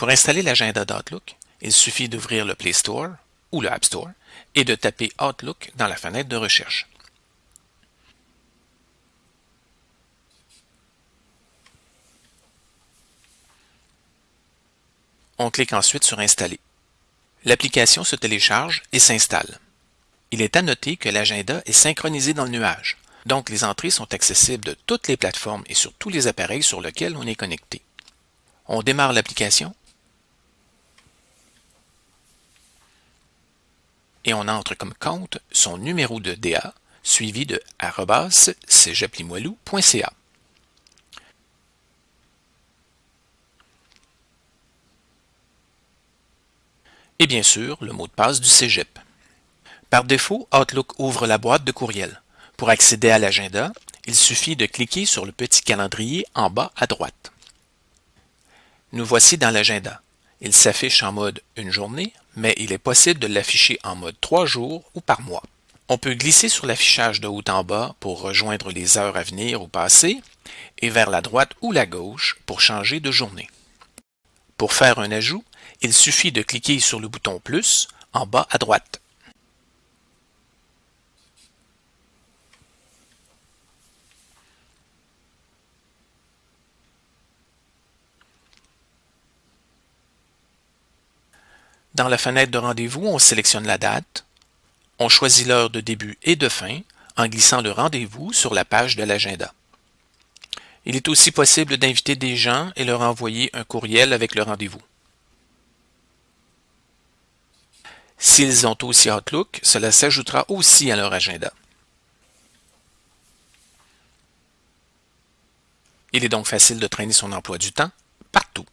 Pour installer l'agenda d'Outlook, il suffit d'ouvrir le Play Store ou le App Store et de taper Outlook dans la fenêtre de recherche. On clique ensuite sur Installer. L'application se télécharge et s'installe. Il est à noter que l'agenda est synchronisé dans le nuage, donc les entrées sont accessibles de toutes les plateformes et sur tous les appareils sur lesquels on est connecté. On démarre l'application et on entre comme compte son numéro de DA suivi de cégeplimoilou.ca. et bien sûr le mot de passe du cégep. Par défaut, Outlook ouvre la boîte de courriel. Pour accéder à l'agenda, il suffit de cliquer sur le petit calendrier en bas à droite. Nous voici dans l'agenda. Il s'affiche en mode une journée, mais il est possible de l'afficher en mode trois jours ou par mois. On peut glisser sur l'affichage de haut en bas pour rejoindre les heures à venir ou passées, et vers la droite ou la gauche pour changer de journée. Pour faire un ajout, il suffit de cliquer sur le bouton plus en bas à droite. Dans la fenêtre de rendez-vous, on sélectionne la date. On choisit l'heure de début et de fin en glissant le rendez-vous sur la page de l'agenda. Il est aussi possible d'inviter des gens et leur envoyer un courriel avec le rendez-vous. S'ils ont aussi Outlook, cela s'ajoutera aussi à leur agenda. Il est donc facile de traîner son emploi du temps partout.